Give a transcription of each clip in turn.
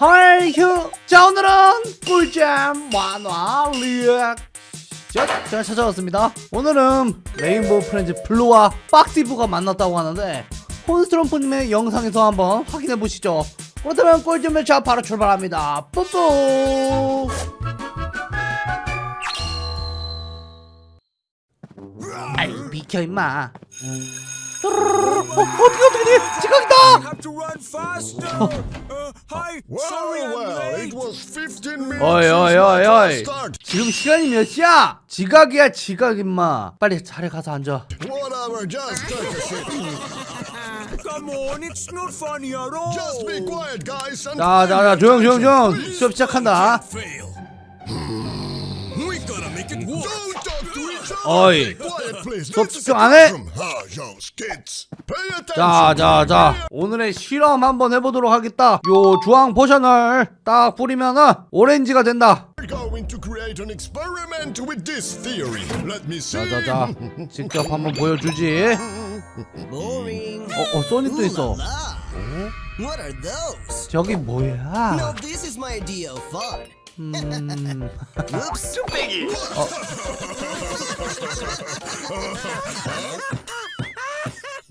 헐휴 자 오늘은 꿀잼 만화 리액 자, 제가 찾아왔습니다. 오늘은 레인보우 프렌즈 블루와 박티브가 만났다고 하는데 혼스트럼프님의 영상에서 한번 확인해보시죠. 그렇다면 꿀잼 매차 바로 출발합니다. 뿌뿌! 아이 비켜 임마. 어, 어떻게 어떻게 지각이다 have to run faster. Uh, hi, sorry Well, I'm well, it late. was 15 minutes 어이 어이 어이 어이. 지금 시간이 몇 시야? 지각이야 지각 임마 빨리 자리에 가서 앉아 Whatever, just take a seat. Come on, it's not funny at all. Just be quiet, guys, and 자자자 조용 조용 조용 수업 시작한다. 어이. 수업 집중 a 안 해? 자자자 오늘의 실험 한번 해보도록 하겠다 요 주황 포션을 딱 뿌리면은 오렌지가 된다. 자자자 직접 한번 보여주지. 어, 어 소닉도 있어 those? 저기 뭐야. 음 Oops.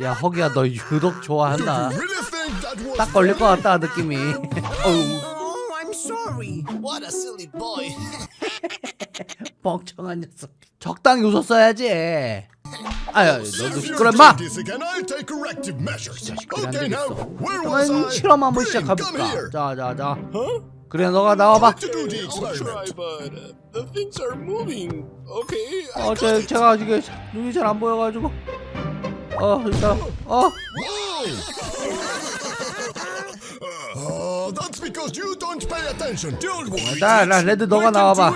야 허기야 너 유독 좋아한다 딱 걸릴 것 같다 느낌이 어우 Oh, I'm sorry. What a silly boy. 멍청한 녀석 적당히 웃었어야지 아유 너도 시끄러 do 마 this again, I'll take corrective measures. 그래 안 Okay, now, 되겠어 where was 그러면? 실험 한번 here. 자자자 그래 너가 나와봐 uh. 어 제, 제가 이게 눈이 잘 안 보여가지고 어 일단 어 Oh, that's because you don't pay attention. Don't worry. 나, 나 레드 너가 나와봐.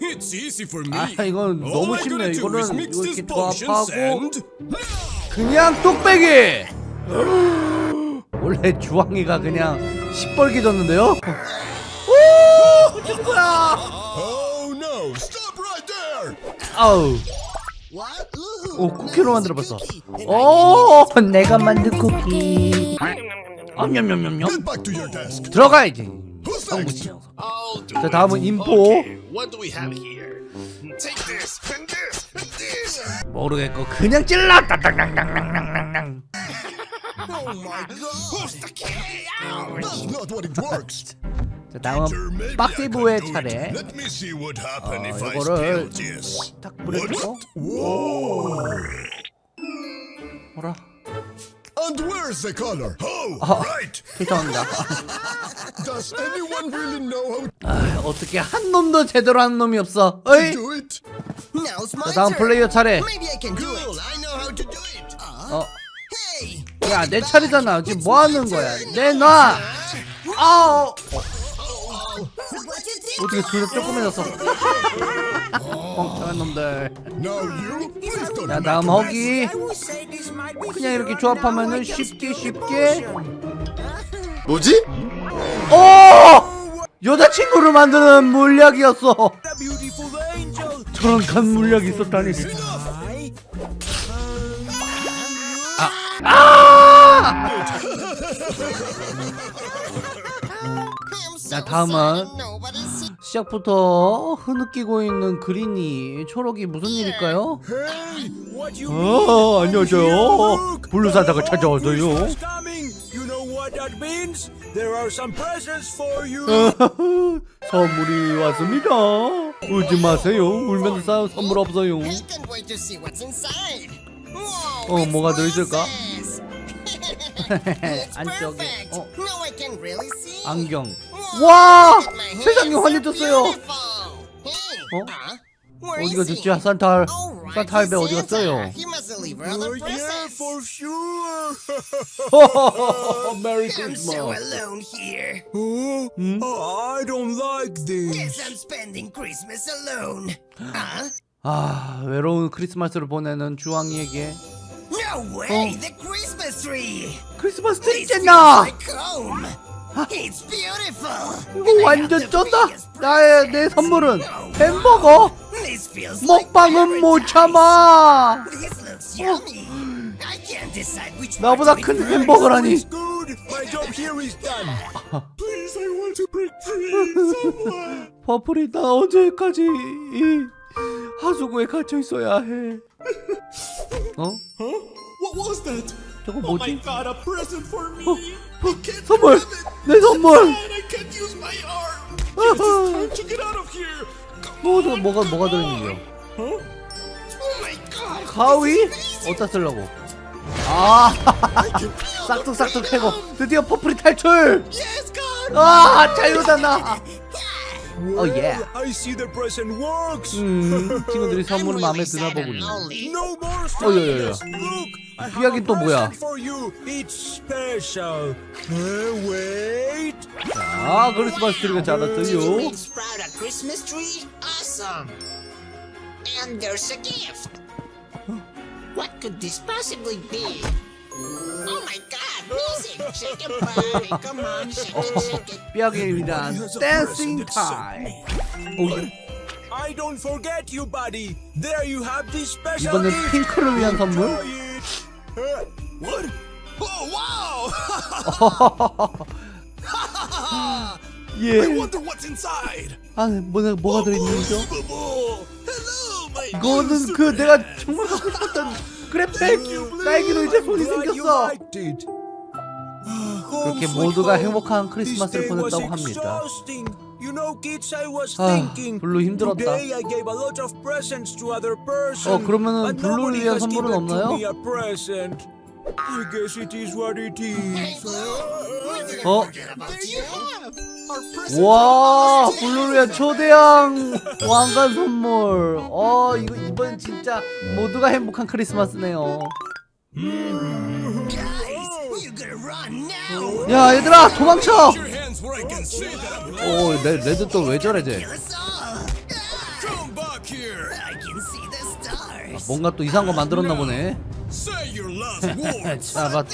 It's easy for me. 아 이건 너무 쉽네 이거는 이렇게 조합하고 그냥 뚝배기 원래 주황이가 그냥 시뻘게 졌는데요 오 거야 Oh no, stop right there. 아우. 오 쿠키로 만들어봤어 오 내가 만든 쿠키 desk. 들어가야지 Who's 성구치 자. 다음은 인포. 모르겠고 그냥 찔러 따당당당당당당 Oh my god. That's not what it works. 자 do it. 차례 어, 이거를. 딱 뿌려주고! 뭐라 And where's the color? Oh, 어. right. 죄송합니다 Does anyone really know how 아, 어떻게 한 놈도 제대로 하는 놈이 없어 어이 do it? Now's my 자 다음. 플레이어 차례 Maybe I can do it. I know how to do it. 어 Hey. 야 내 차례잖아 지금 뭐 하는 거야 내놔 아우 did? 어떻게 둘다 조그매졌어 멍청한 놈들 make 다음 허기 그냥 이렇게 조합하면은 쉽게 쉽게. 뭐지? 오 여자친구를 만드는 물약이었어. 저런 간 물약이 있었다니 아 so 자 다음은 시작부터 흐느끼고 있는 그린이 초록이 무슨 일일까요? 어? 안녕하세요 블루산타가 찾아왔어요. 선물이 왔습니다 울지 마세요 울면서 싸 선물 없어요 어, 뭐가 들어있을까? 안쪽에. 어. 안경 와 세상이 환해졌어요 어? 어디가 he? 됐지 산타 Oh, 산타 할배 어디. 갔어요 Oh. 메리 크리스마스 oh, Hmm? oh, I don't like this. I'm spending Christmas alone. 아 외로운 크리스마스를 보내는 주황이에게 No way! The Christmas tree! 크리스마스 트리 쨌 이거 완전 쩐다 나의 내 선물은 햄버거 먹방은 못. 참아 나보다 큰. 햄버거라니. 퍼플이 나 언제까지 이 하수구에 갇혀 있어야 해? 어? What was that? 저거 Oh my 뭐지? god, a present for me. 어, 선물! 내 선물! 뭐, 저 뭐가 뭐가? Oh god. 가위? 어디다 쓰려고? 아, 싹둑싹둑 해고 드디어 퍼플이 탈출! 아, 자유다 나! 어, 예. I see the present works. 음, 친구들이 선물을 마음에 드나 보군요. No more 어, have 이야기 a 또 뭐야? present for you. It's special. Uh, wait. 자, 크리스마스 트리가 자랐어요. Christmas tree? Awesome! And there's a gift! What could this possibly be? Oh my god, 위대한 댄싱 타임. 오, 예. I don't forget you, buddy. There you have this special 이번엔. 핑크를 위한 선물? Uh, what? Oh wow! 예. Wonder what's inside. 아, 뭐가 뭐가 들어 있는지요? Hello, my 이거는 그 내가 정말 갖고 싶었던 그래픽 딸기로 이제 손이 Glad you 생겼어. 그렇게 모두가. 행복한 크리스마스를 보냈다고 합니다. exhausting. You know, kids, I was 아, thinking. 블루 힘들었다. Today I gave a lot of presents to other persons. 어, 그러면은 블루를 위한 선물은 없나요? me a present. I guess it is what it is. 어? 와, 블루를 위한 초대형 왕관 선물. 어, 이거 이번 진짜 모두가 행복한 크리스마스네요. Guys, 야, 얘들아, 도망쳐. 오, 레, 레드 또 왜 저래 쟤? Stars! 뭔가 또 이상한 거 만들었나 보네. 잡았다.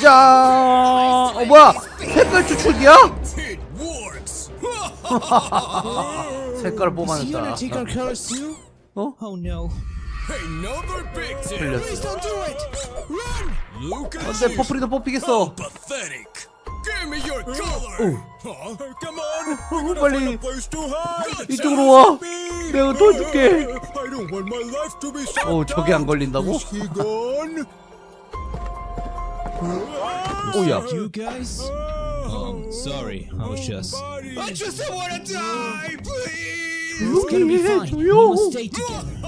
자, 어 뭐야? 색깔 추출기야? 색깔 뽑아냈다. 어? Oh 근데 you. 퍼플이도 뽑히겠어. 어, gonna 빨리. 이쪽으로 와. 내가 도와줄게. 어, 저게 안. 걸린다고? 오야. Um, sorry. I was just. I just don't want to die, please. Fine. We 조용.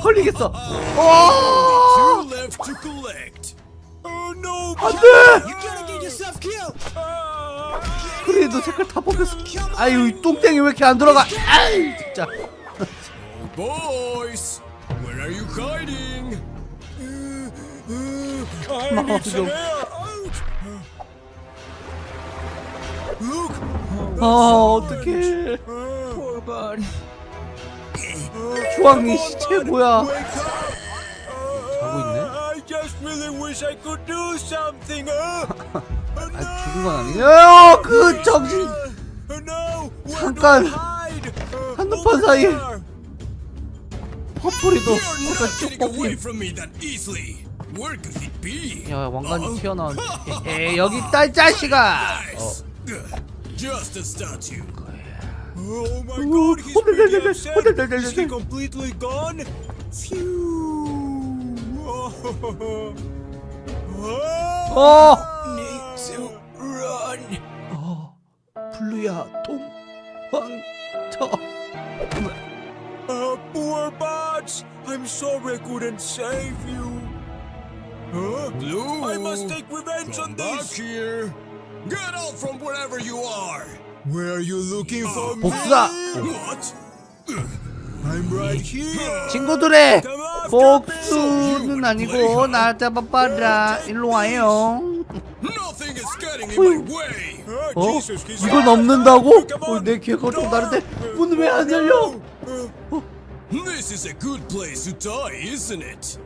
걸리겠어. Oh! 안돼. Gonna get yourself killed. 그래도 색깔 다 뽑혔어. 아유, 이 똥땡이 왜 이렇게 안 들어가? 아이, 진짜. Boys, where are you hiding? Look. 아, 어떡해. Poor bud. 주황이 시체 뭐야? Wake up. 자고 있네. I just really wish I could do something. Uh, 아, 죽은 건 아니에요. 그 정신 uh, 잠깐. do I hide? Uh, 한눈판 there. 퍼플이도 not 쭉 be? 야, 왕관이 튀어나온. 에, 여기 이 자식아. Nice. Oh my Ooh, god, he's oh, pretty no, no, no, upset. oh, no, no, no, Is no. he completely gone? Phew. Oh. 어. Need to run. 어, 블루야, 도망쳐. Uh, poor Bots. I'm sorry I couldn't save you. Huh? Blue. I must take revenge on Come back this. here. Get out from wherever you are. Where are you looking for me? 복수다. What? I'm right here. 친구들의 복수는 아니고 나 잡아봐라. 일로 와요. Nothing is getting in my way. Oh, 어? 이걸. 넘는다고? 어. 내 기회가 좀 다른데 문은 왜 안 열려? This is a good place to die, isn't it?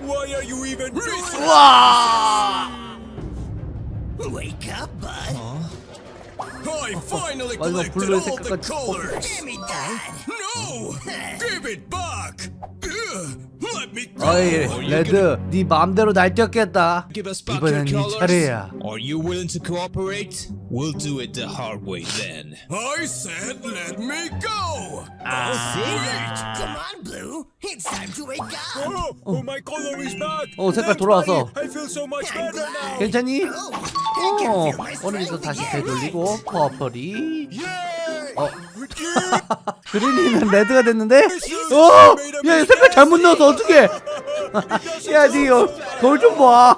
Why are you even doing this? 와! Wake up, bud! I finally 마지막 collected 블루의 all the 색깔까지 colors. Give me that! No! Give it back! Ugh, Let me go. 어이 레드 네 맘대로 날뛰었겠다 Give us back your 이번엔 네 colors? 차례야 Are you willing to cooperate? We'll do it the hard way then. I said let me go. Come on, Blue. It's time to wake up. Oh, oh, my color is back. 어, 색깔 돌아왔어. I feel so much better now. 괜찮니? Oh, 어 strength 다시. 되돌리고 퍼플이! 어 그린이는 레드가 됐는데 어! 야 색깔 잘못 넣어서 어떡해 야니 거울 좀 봐